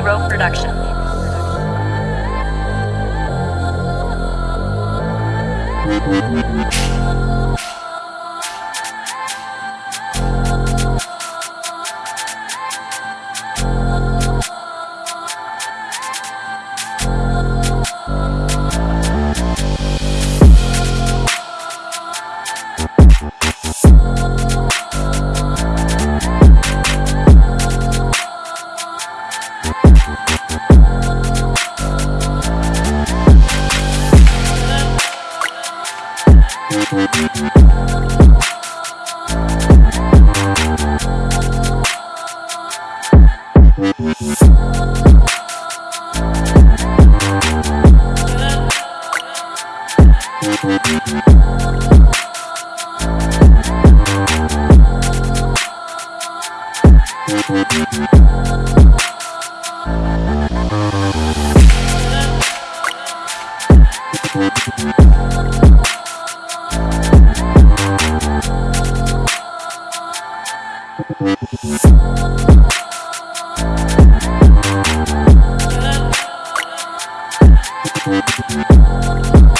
Zero Production. We'll be right back.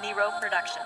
Nero Production.